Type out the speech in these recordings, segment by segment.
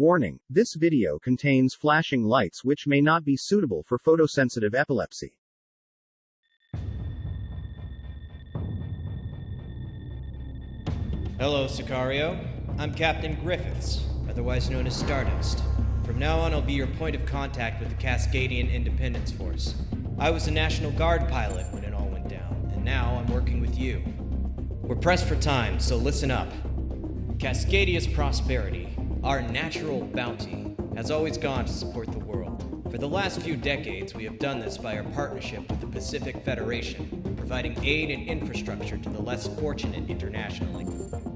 Warning, this video contains flashing lights which may not be suitable for photosensitive epilepsy. Hello, Sicario. I'm Captain Griffiths, otherwise known as Stardust. From now on, I'll be your point of contact with the Cascadian Independence Force. I was a National Guard pilot when it all went down, and now I'm working with you. We're pressed for time, so listen up. Cascadia's prosperity, our natural bounty, has always gone to support the world. For the last few decades, we have done this by our partnership with the Pacific Federation, providing aid and infrastructure to the less fortunate internationally.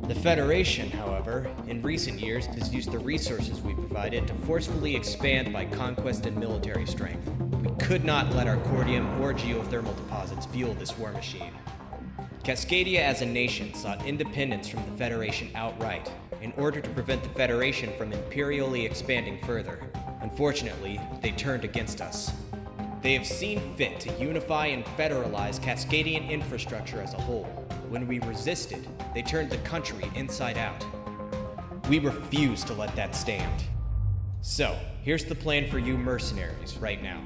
The Federation, however, in recent years has used the resources we provided to forcefully expand by conquest and military strength. We could not let our cordium or geothermal deposits fuel this war machine. Cascadia as a nation sought independence from the Federation outright in order to prevent the Federation from imperially expanding further. Unfortunately, they turned against us. They have seen fit to unify and federalize Cascadian infrastructure as a whole. When we resisted, they turned the country inside out. We refuse to let that stand. So, here's the plan for you mercenaries right now.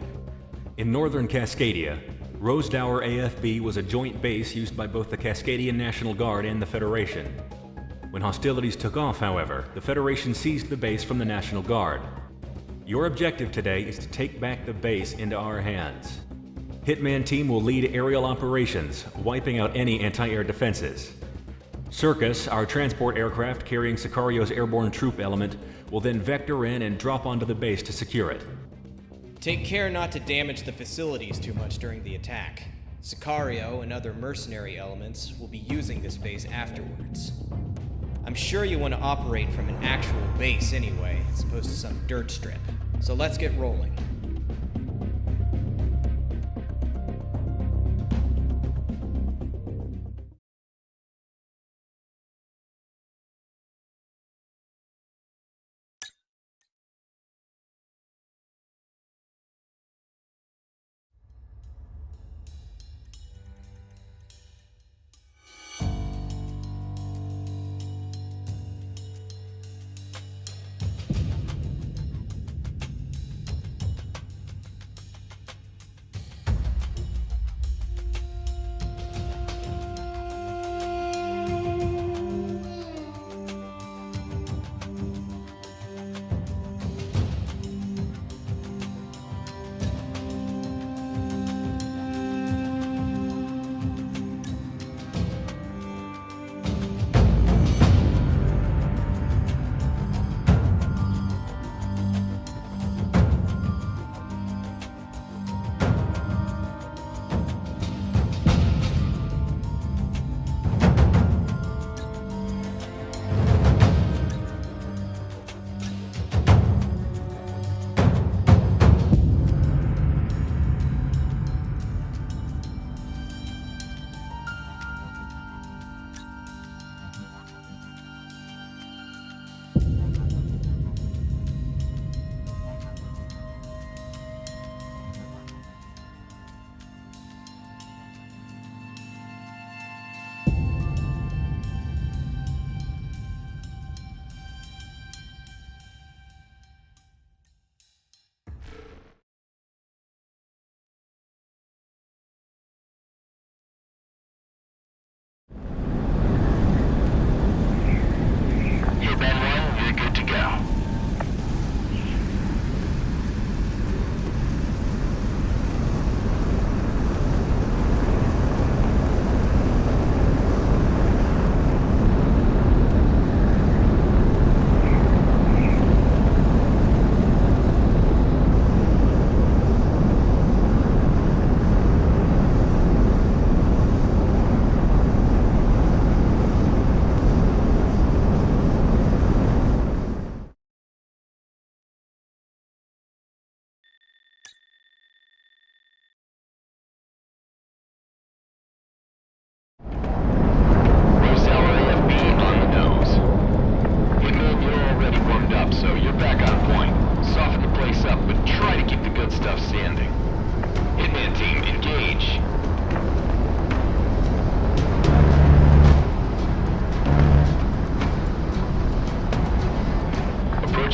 In northern Cascadia, Rosedower AFB was a joint base used by both the Cascadian National Guard and the Federation. When hostilities took off, however, the Federation seized the base from the National Guard. Your objective today is to take back the base into our hands. Hitman Team will lead aerial operations, wiping out any anti-air defenses. Circus, our transport aircraft carrying Sicario's airborne troop element, will then vector in and drop onto the base to secure it. Take care not to damage the facilities too much during the attack. Sicario and other mercenary elements will be using this base afterwards. I'm sure you want to operate from an actual base anyway, as opposed to some dirt strip. So let's get rolling.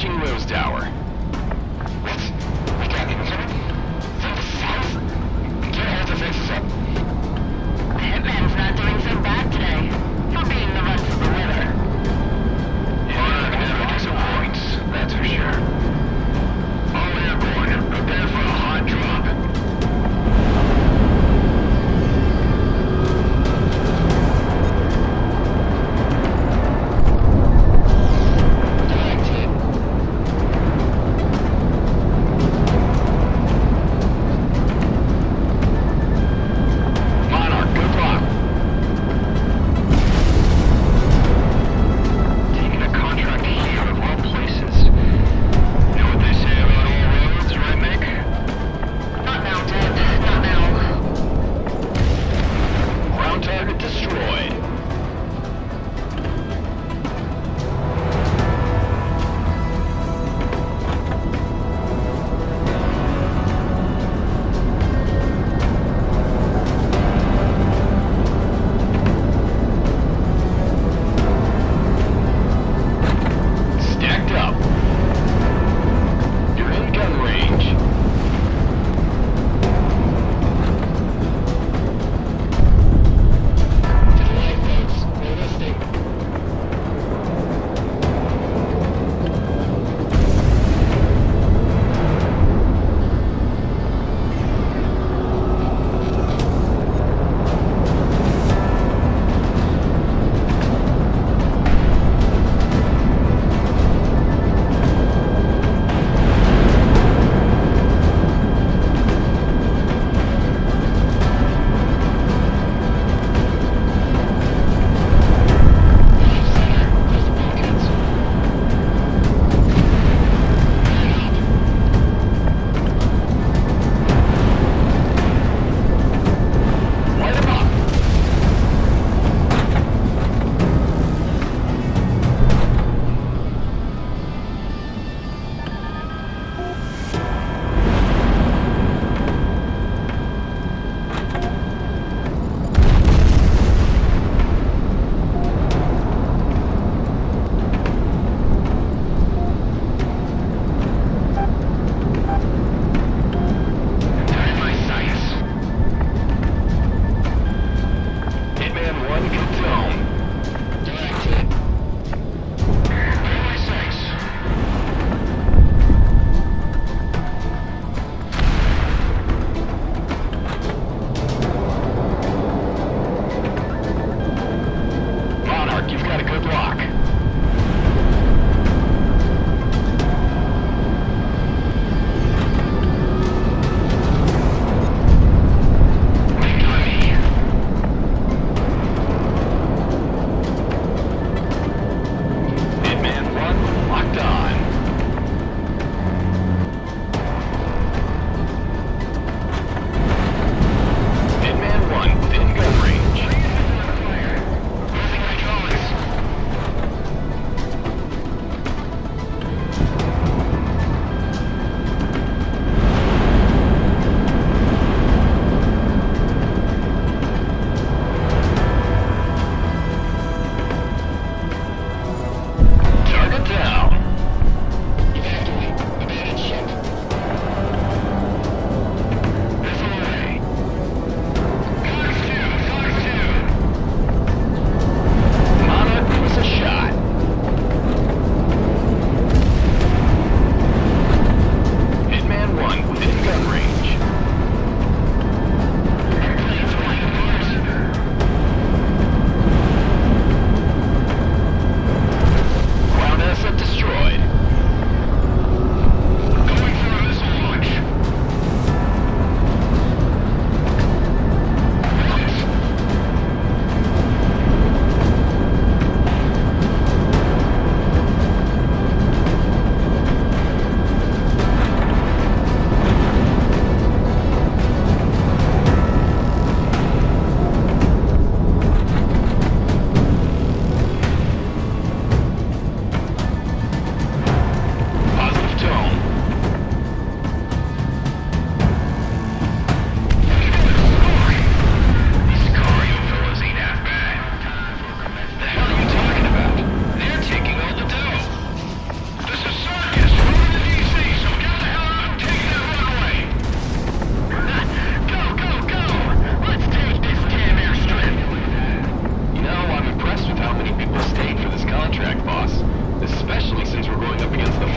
Approaching Tower. We got the up. The hitman's not doing so bad today. For being the of the disappoints, that's for sure. All airborne, prepare for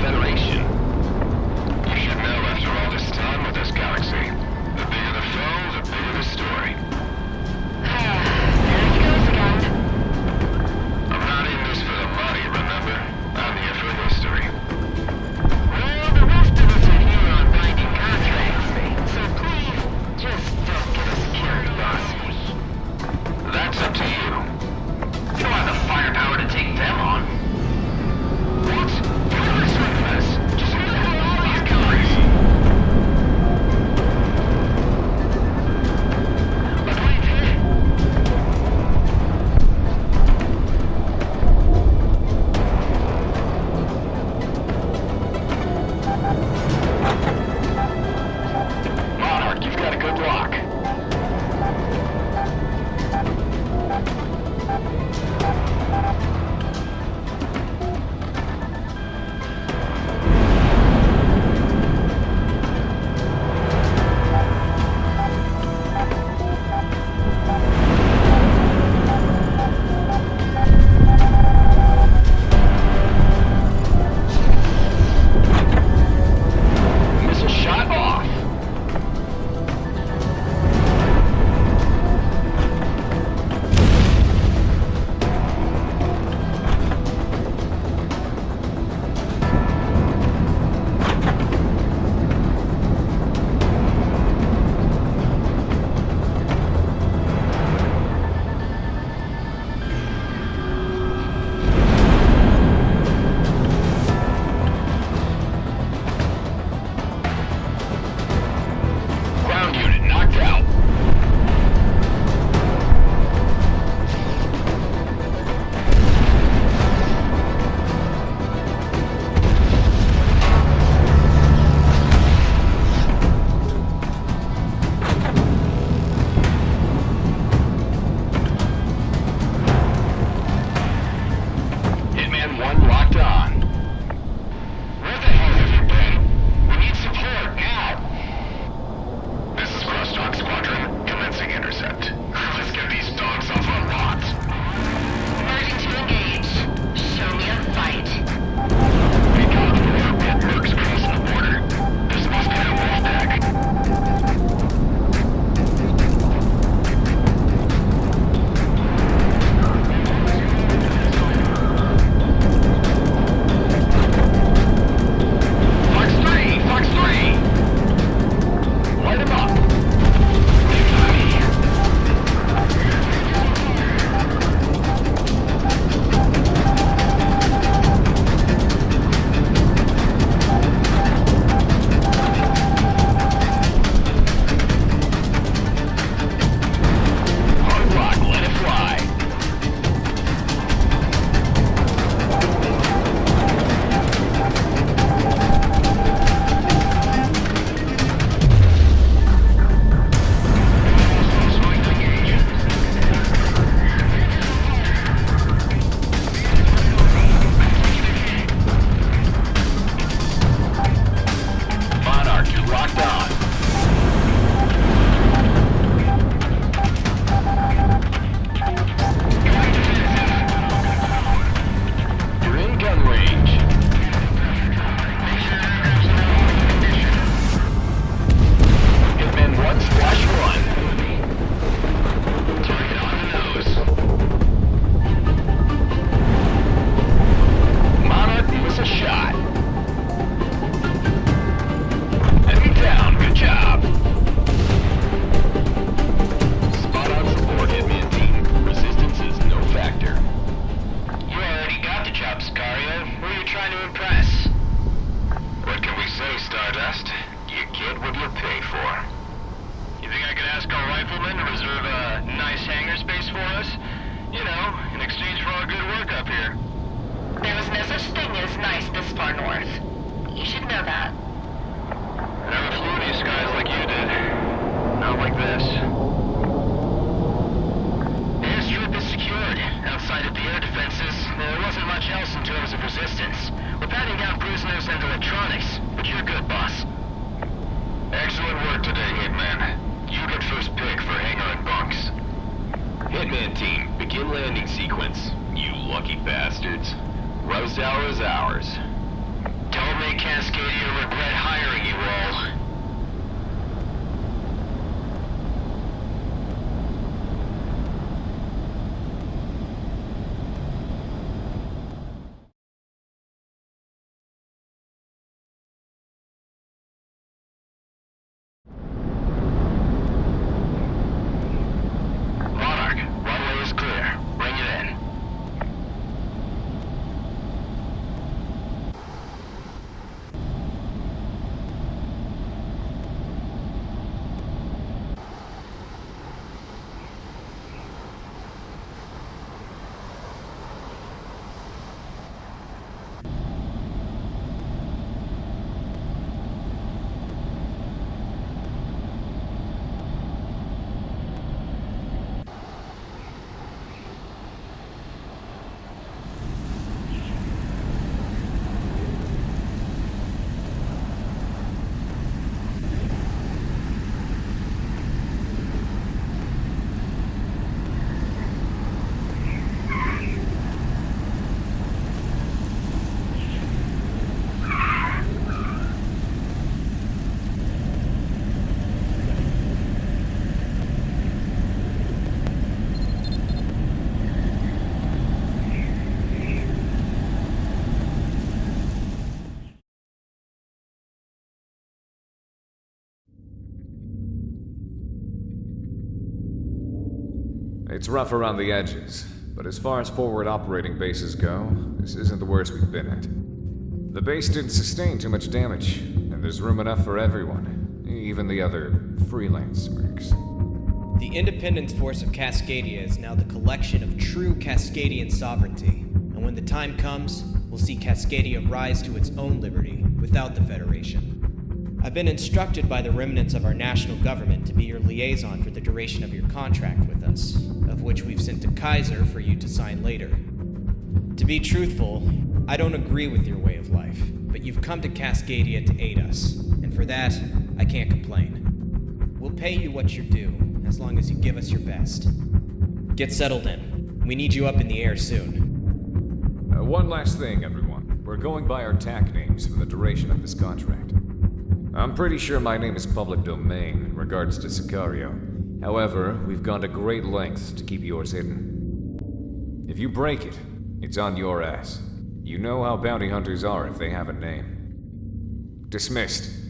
Federation. We're patting down prisoners and electronics, but you're good, boss. Excellent work today, Hitman. You get first pick for hangar and bunks. Hitman team, begin landing sequence. You lucky bastards. Rose hour is ours. Don't make Cascadia regret hiring you all. It's rough around the edges, but as far as forward operating bases go, this isn't the worst we've been at. The base didn't sustain too much damage, and there's room enough for everyone, even the other freelance mercs. The Independence Force of Cascadia is now the collection of true Cascadian sovereignty, and when the time comes, we'll see Cascadia rise to its own liberty without the Federation. I've been instructed by the remnants of our national government to be your liaison for the duration of your contract with us, of which we've sent to Kaiser for you to sign later. To be truthful, I don't agree with your way of life, but you've come to Cascadia to aid us, and for that, I can't complain. We'll pay you what you're due, as long as you give us your best. Get settled in. We need you up in the air soon. Uh, one last thing, everyone. We're going by our TAC names for the duration of this contract. I'm pretty sure my name is public domain in regards to Sicario. However, we've gone to great lengths to keep yours hidden. If you break it, it's on your ass. You know how bounty hunters are if they have a name. Dismissed.